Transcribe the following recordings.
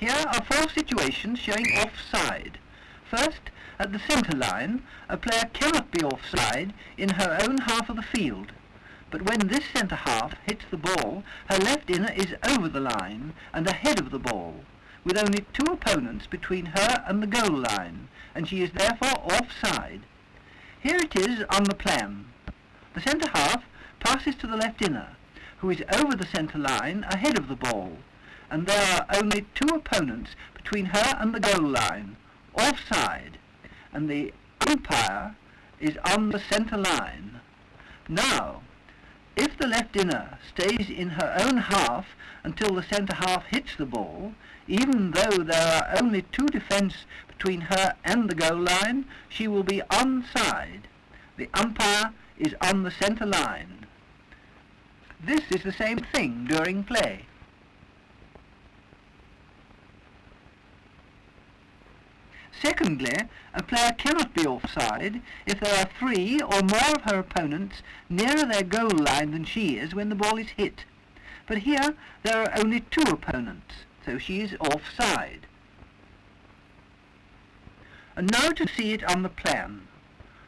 Here are four situations showing offside. First, at the centre line, a player cannot be offside in her own half of the field. But when this centre half hits the ball, her left inner is over the line and ahead of the ball, with only two opponents between her and the goal line, and she is therefore offside. Here it is on the plan. The centre half passes to the left inner, who is over the centre line ahead of the ball, and there are only two opponents between her and the goal line, offside, and the umpire is on the centre line. Now, if the left inner stays in her own half until the centre half hits the ball, even though there are only two defence between her and the goal line, she will be onside. The umpire is on the centre line. This is the same thing during play. Secondly, a player cannot be offside if there are three or more of her opponents nearer their goal line than she is when the ball is hit. But here there are only two opponents, so she is offside. And now to see it on the plan.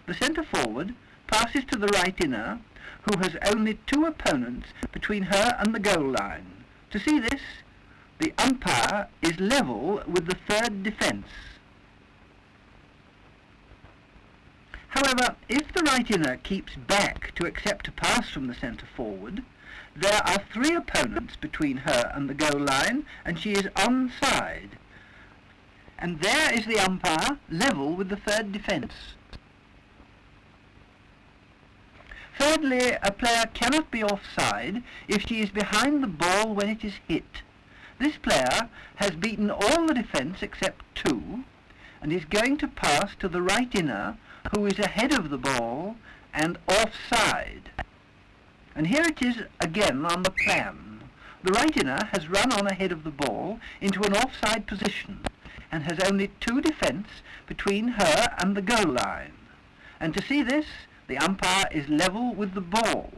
The centre forward passes to the right inner, who has only two opponents between her and the goal line. To see this, the umpire is level with the third defence. However, if the right inner keeps back to accept a pass from the centre forward, there are three opponents between her and the goal line, and she is onside. And there is the umpire, level with the third defence. Thirdly, a player cannot be offside if she is behind the ball when it is hit. This player has beaten all the defence except two, and is going to pass to the right inner who is ahead of the ball and offside. And here it is again on the plan. The right inner has run on ahead of the ball into an offside position and has only two defence between her and the goal line. And to see this, the umpire is level with the ball.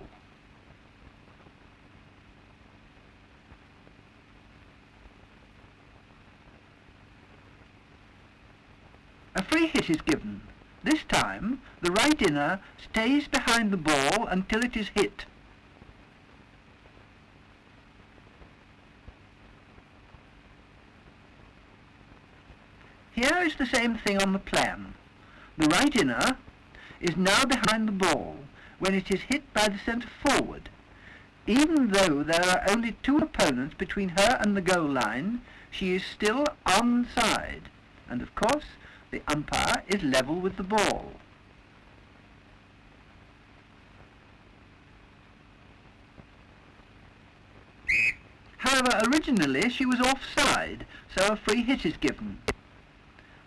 A free hit is given. This time, the right inner stays behind the ball until it is hit. Here is the same thing on the plan. The right inner is now behind the ball when it is hit by the centre forward. Even though there are only two opponents between her and the goal line, she is still onside, and of course the umpire is level with the ball. However, originally she was offside, so a free hit is given.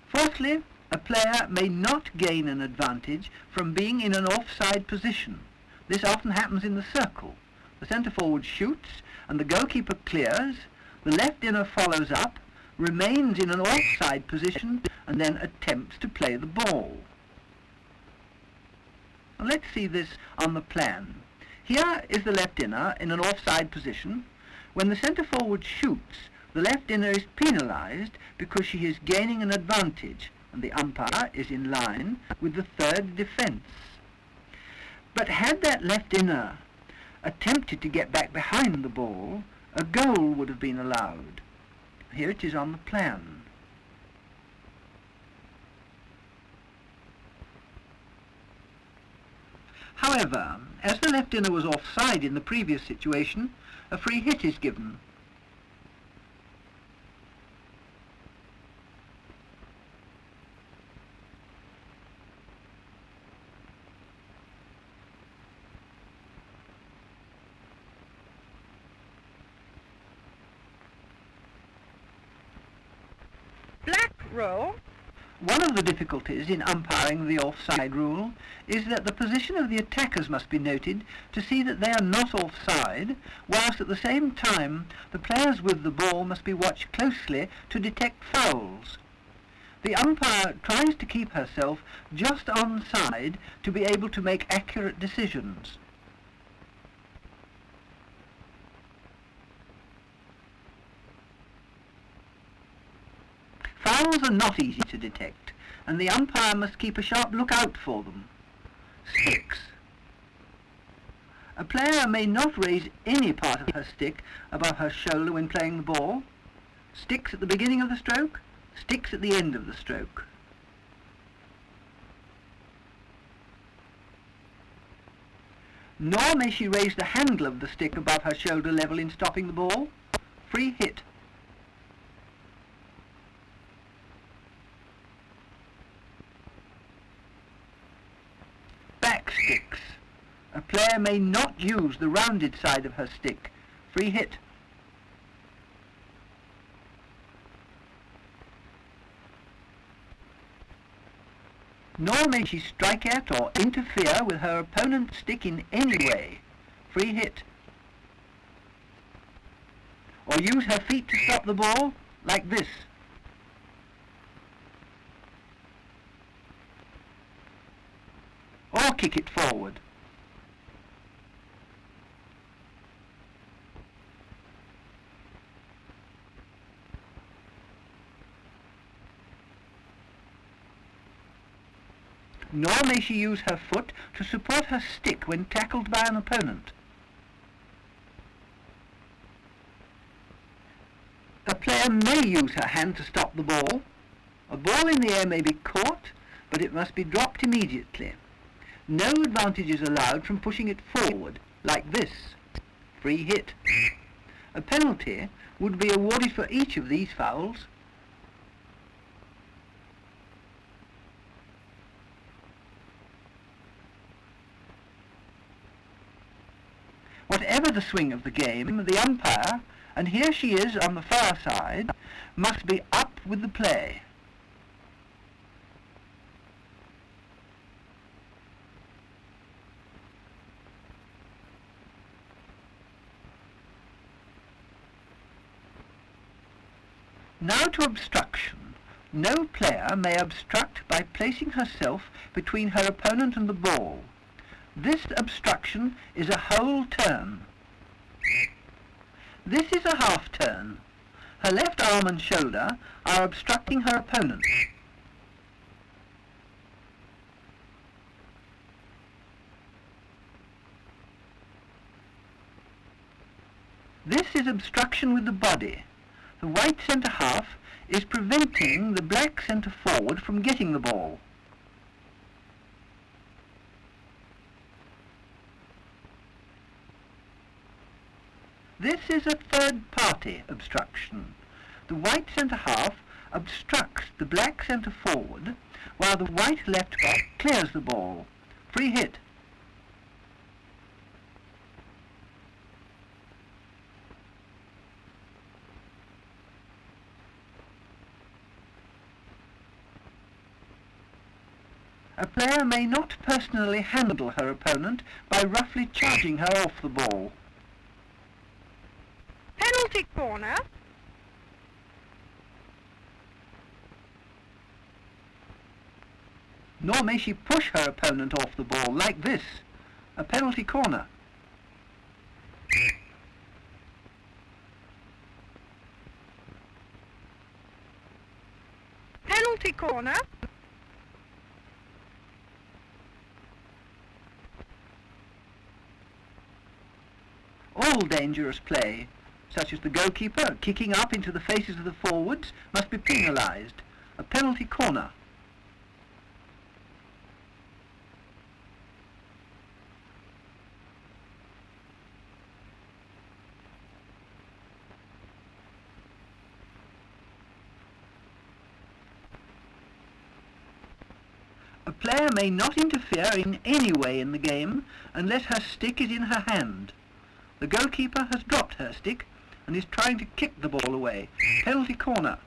Fourthly, a player may not gain an advantage from being in an offside position. This often happens in the circle. The centre forward shoots and the goalkeeper clears, the left inner follows up, remains in an offside position and then attempts to play the ball. Let's see this on the plan. Here is the left inner in an offside position. When the centre forward shoots, the left inner is penalised because she is gaining an advantage and the umpire is in line with the third defence. But had that left inner attempted to get back behind the ball, a goal would have been allowed. Here it is on the plan. However, as the left inner was offside in the previous situation, a free hit is given. Black row. One of the difficulties in umpiring the offside rule is that the position of the attackers must be noted to see that they are not offside, whilst at the same time the players with the ball must be watched closely to detect fouls. The umpire tries to keep herself just onside to be able to make accurate decisions. Fouls are not easy to detect, and the umpire must keep a sharp lookout for them. 6. A player may not raise any part of her stick above her shoulder when playing the ball. Sticks at the beginning of the stroke, sticks at the end of the stroke. Nor may she raise the handle of the stick above her shoulder level in stopping the ball. Free hit. Back sticks. A player may not use the rounded side of her stick. Free hit. Nor may she strike at or interfere with her opponent's stick in any way. Free hit. Or use her feet to stop the ball, like this. Or kick it forward. Nor may she use her foot to support her stick when tackled by an opponent. A player may use her hand to stop the ball. A ball in the air may be caught, but it must be dropped immediately. No advantage is allowed from pushing it forward, like this. Free hit. A penalty would be awarded for each of these fouls. The swing of the game, the umpire, and here she is on the far side, must be up with the play. Now to obstruction. No player may obstruct by placing herself between her opponent and the ball. This obstruction is a whole turn. This is a half turn. Her left arm and shoulder are obstructing her opponent. This is obstruction with the body. The white centre half is preventing the black centre forward from getting the ball. This is a third party obstruction. The white centre half obstructs the black centre forward while the white left back clears the ball. Free hit. A player may not personally handle her opponent by roughly charging her off the ball. Corner. Nor may she push her opponent off the ball like this, a penalty corner. Penalty corner. All dangerous play, such as the goalkeeper kicking up into the faces of the forwards, must be penalised, a penalty corner. A player may not interfere in any way in the game unless her stick is in her hand. The goalkeeper has dropped her stick and is trying to kick the ball away. Penalty corner.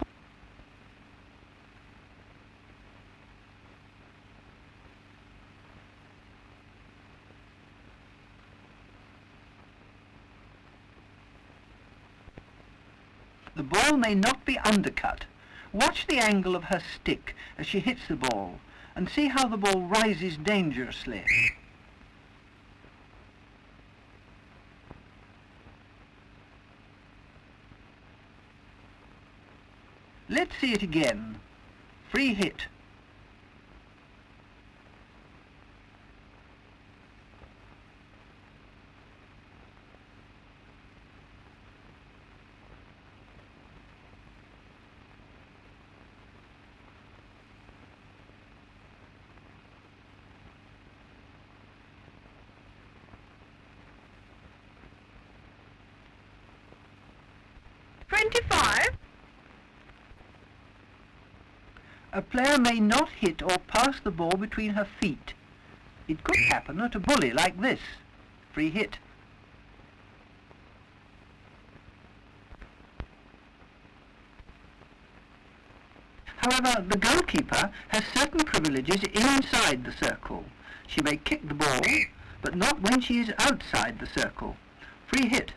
The ball may not be undercut. Watch the angle of her stick as she hits the ball and see how the ball rises dangerously. Let's see it again. Free hit. A player may not hit or pass the ball between her feet. It could happen at a bully like this. Free hit. However, the goalkeeper has certain privileges inside the circle. She may kick the ball, but not when she is outside the circle. Free hit.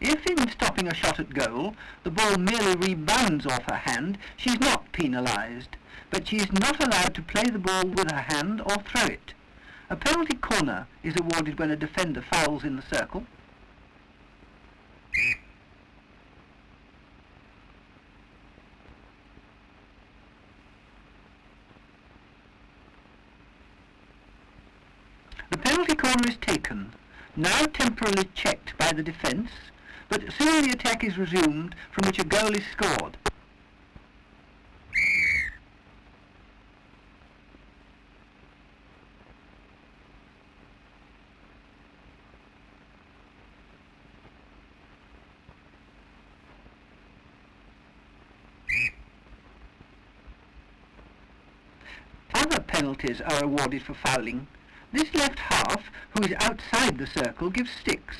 If in stopping a shot at goal, the ball merely rebounds off her hand, she is not penalised, but she is not allowed to play the ball with her hand or throw it. A penalty corner is awarded when a defender fouls in the circle. The penalty corner is taken, now temporarily checked by the defence, but soon the attack is resumed from which a goal is scored. Other penalties are awarded for fouling. This left half, who is outside the circle, gives sticks,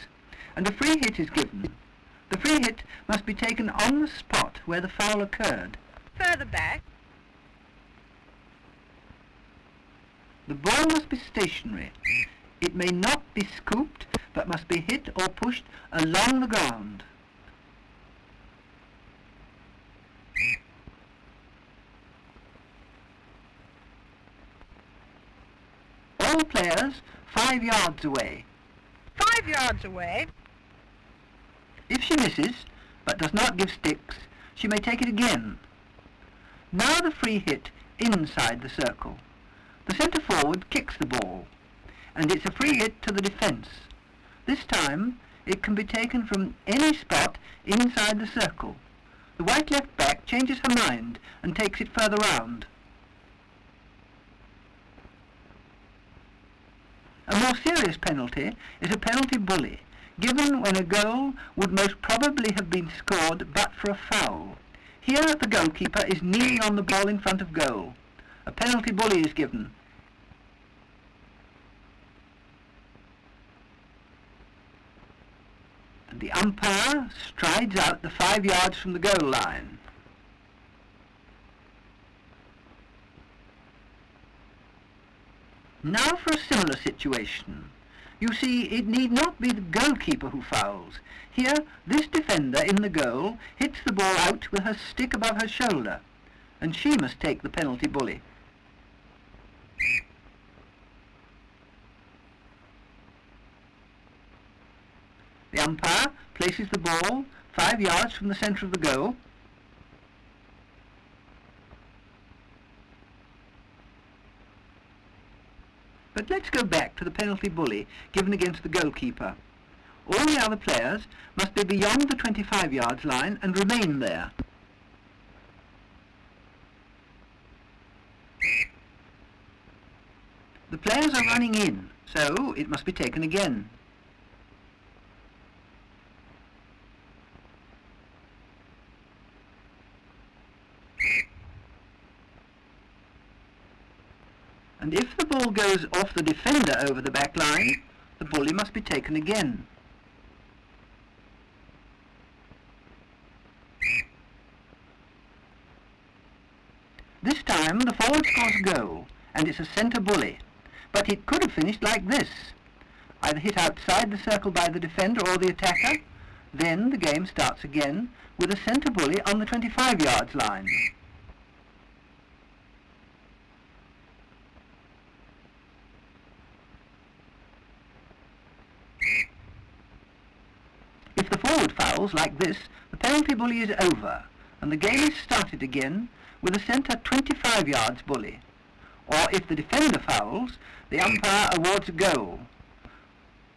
and a free hit is given. The free hit must be taken on the spot where the foul occurred. Further back. The ball must be stationary. It may not be scooped, but must be hit or pushed along the ground. All players five yards away. Five yards away. If she misses, but does not give sticks, she may take it again. Now the free hit inside the circle. The centre forward kicks the ball, and it's a free hit to the defence. This time, it can be taken from any spot inside the circle. The white left back changes her mind and takes it further round. A more serious penalty is a penalty bully, given when a goal would most probably have been scored but for a foul. Here the goalkeeper is kneeling on the ball in front of goal. A penalty bully is given. And the umpire strides out the five yards from the goal line. Now for a similar situation. You see, it need not be the goalkeeper who fouls. Here, this defender in the goal hits the ball out with her stick above her shoulder, and she must take the penalty bully. The umpire places the ball five yards from the centre of the goal, But let's go back to the penalty bully given against the goalkeeper. All the other players must be beyond the 25 yards line and remain there. The players are running in, so it must be taken again. And if the ball goes off the defender over the back line, the bully must be taken again. This time the forward scores a goal, and it's a centre bully. But it could have finished like this. Either hit outside the circle by the defender or the attacker, then the game starts again with a centre bully on the 25 yards line. Like this, the penalty bully is over, and the game is started again with a centre 25 yards bully. Or if the defender fouls, the umpire awards a goal.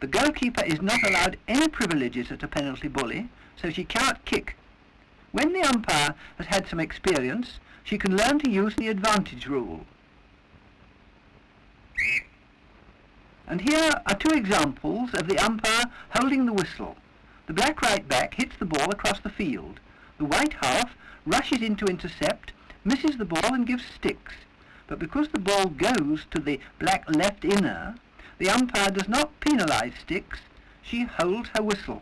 The goalkeeper is not allowed any privileges at a penalty bully, so she cannot kick. When the umpire has had some experience, she can learn to use the advantage rule. And here are two examples of the umpire holding the whistle. The black right back hits the ball across the field. The white half rushes in to intercept, misses the ball and gives sticks. But because the ball goes to the black left inner, the umpire does not penalise sticks, she holds her whistle.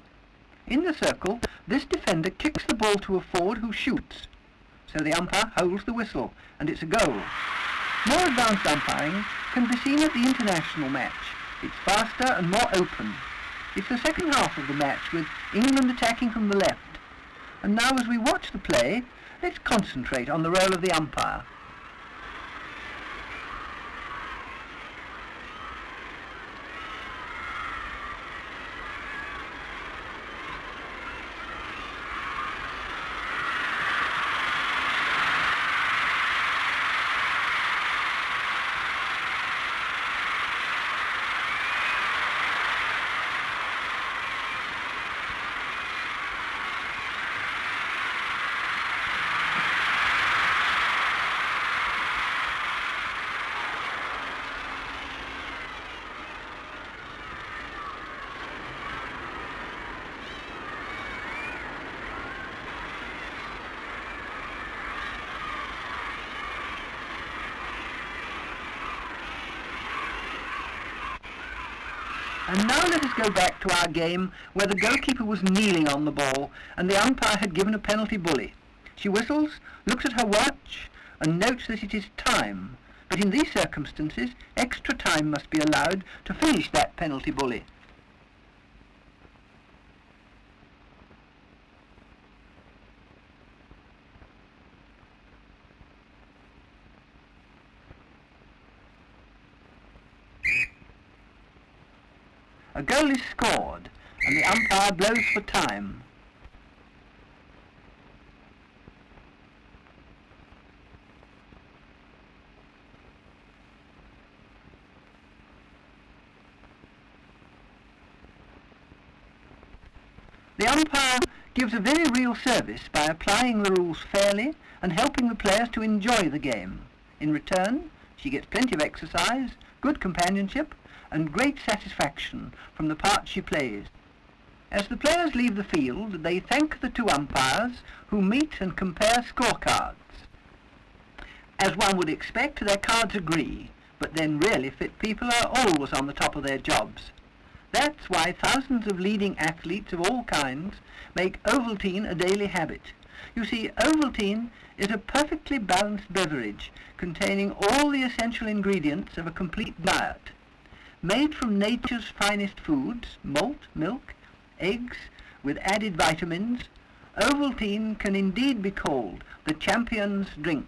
In the circle, this defender kicks the ball to a forward who shoots. So the umpire holds the whistle, and it's a goal. More advanced umpiring can be seen at the international match. It's faster and more open. It's the second half of the match with England attacking from the left. And now as we watch the play, let's concentrate on the role of the umpire. Now let us go back to our game where the goalkeeper was kneeling on the ball and the umpire had given a penalty bully. She whistles, looks at her watch and notes that it is time. But in these circumstances, extra time must be allowed to finish that penalty bully. A goal is scored, and the umpire blows for time. The umpire gives a very real service by applying the rules fairly and helping the players to enjoy the game. In return, she gets plenty of exercise, good companionship, and great satisfaction from the part she plays. As the players leave the field, they thank the two umpires who meet and compare scorecards. As one would expect, their cards agree, but then really fit people are always on the top of their jobs. That's why thousands of leading athletes of all kinds make Ovaltine a daily habit. You see, Ovaltine is a perfectly balanced beverage containing all the essential ingredients of a complete diet. Made from nature's finest foods, malt, milk, eggs, with added vitamins, Ovaltine can indeed be called the champion's drink.